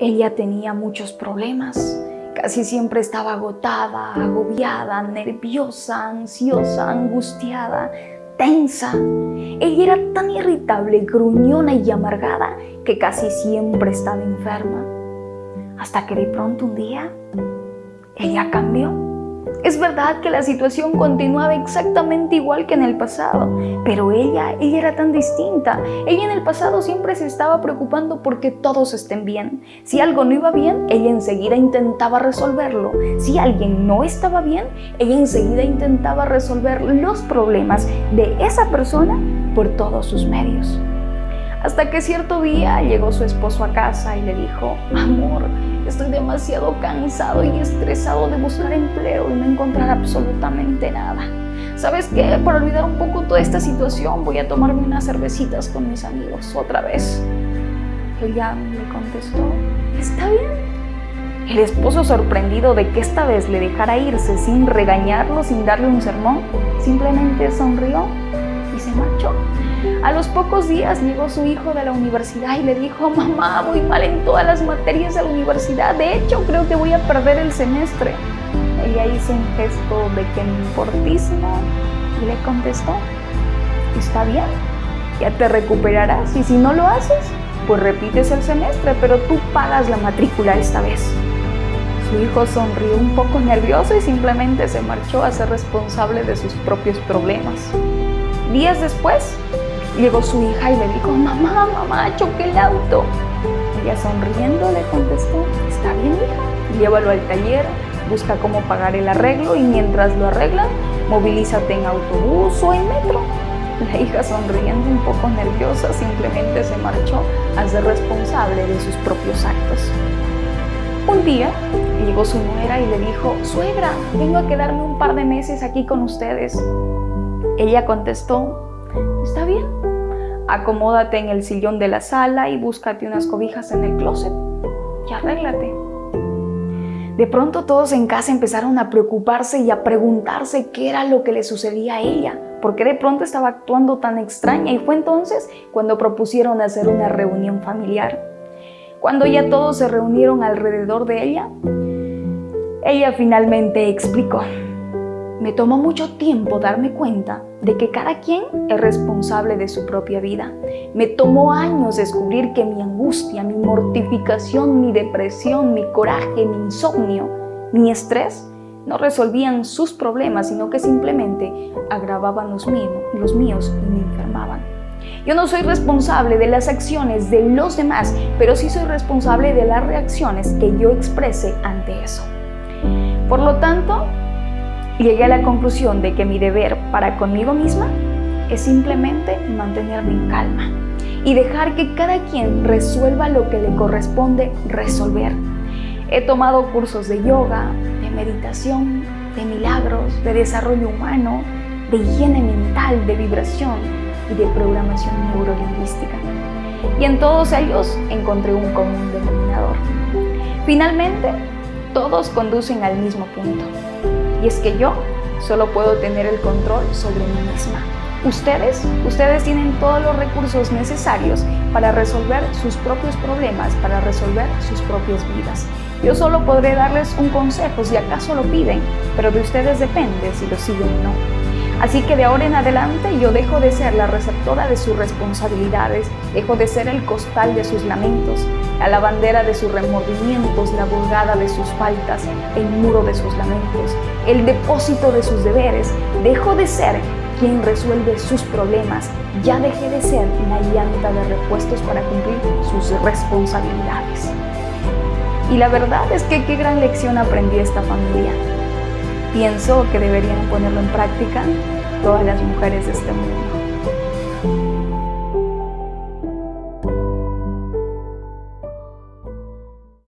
Ella tenía muchos problemas. Casi siempre estaba agotada, agobiada, nerviosa, ansiosa, angustiada, tensa. Ella era tan irritable, gruñona y amargada que casi siempre estaba enferma. Hasta que de pronto un día, ella cambió. Es verdad que la situación continuaba exactamente igual que en el pasado, pero ella, ella era tan distinta. Ella en el pasado siempre se estaba preocupando porque todos estén bien. Si algo no iba bien, ella enseguida intentaba resolverlo. Si alguien no estaba bien, ella enseguida intentaba resolver los problemas de esa persona por todos sus medios. Hasta que cierto día llegó su esposo a casa y le dijo, amor, estoy demasiado cansado y estresado de buscar empleo y no encontrar absolutamente nada. ¿Sabes qué? Para olvidar un poco toda esta situación voy a tomarme unas cervecitas con mis amigos otra vez. Ella le contestó, está bien. El esposo sorprendido de que esta vez le dejara irse sin regañarlo, sin darle un sermón, simplemente sonrió y se marchó. A los pocos días llegó su hijo de la universidad y le dijo, mamá, voy mal en todas las materias de la universidad, de hecho creo que voy a perder el semestre. Ella hizo un gesto de que y le contestó, está bien, ya te recuperarás y si no lo haces, pues repites el semestre, pero tú pagas la matrícula esta vez. Su hijo sonrió un poco nervioso y simplemente se marchó a ser responsable de sus propios problemas. Días después, llegó su hija y le dijo, mamá, mamá, choqué el auto. Ella sonriendo le contestó, está bien hija, llévalo al taller, busca cómo pagar el arreglo y mientras lo arreglan, movilízate en autobús o en metro. La hija sonriendo un poco nerviosa simplemente se marchó a ser responsable de sus propios actos. Un día llegó su nuera y le dijo, suegra, vengo a quedarme un par de meses aquí con ustedes. Ella contestó, está bien, acomódate en el sillón de la sala y búscate unas cobijas en el closet y arréglate. De pronto todos en casa empezaron a preocuparse y a preguntarse qué era lo que le sucedía a ella, porque de pronto estaba actuando tan extraña y fue entonces cuando propusieron hacer una reunión familiar. Cuando ya todos se reunieron alrededor de ella, ella finalmente explicó. Me tomó mucho tiempo darme cuenta de que cada quien es responsable de su propia vida. Me tomó años descubrir que mi angustia, mi mortificación, mi depresión, mi coraje, mi insomnio, mi estrés no resolvían sus problemas, sino que simplemente agravaban los míos, los míos y me enfermaban. Yo no soy responsable de las acciones de los demás, pero sí soy responsable de las reacciones que yo exprese ante eso. Por lo tanto, llegué a la conclusión de que mi deber para conmigo misma es simplemente mantenerme en calma y dejar que cada quien resuelva lo que le corresponde resolver. He tomado cursos de yoga, de meditación, de milagros, de desarrollo humano, de higiene mental, de vibración y de programación neurolingüística. Y en todos ellos encontré un común denominador. Finalmente, todos conducen al mismo punto, y es que yo solo puedo tener el control sobre mí misma. Ustedes, ustedes tienen todos los recursos necesarios para resolver sus propios problemas, para resolver sus propias vidas. Yo solo podré darles un consejo si acaso lo piden, pero de ustedes depende si lo siguen o no. Así que de ahora en adelante yo dejo de ser la receptora de sus responsabilidades, dejo de ser el costal de sus lamentos, la lavandera de sus remordimientos, la vulgada de sus faltas, el muro de sus lamentos, el depósito de sus deberes. Dejo de ser quien resuelve sus problemas, ya dejé de ser una llanta de repuestos para cumplir sus responsabilidades. Y la verdad es que qué gran lección aprendí esta familia pienso que deberían ponerlo en práctica todas las mujeres de este mundo.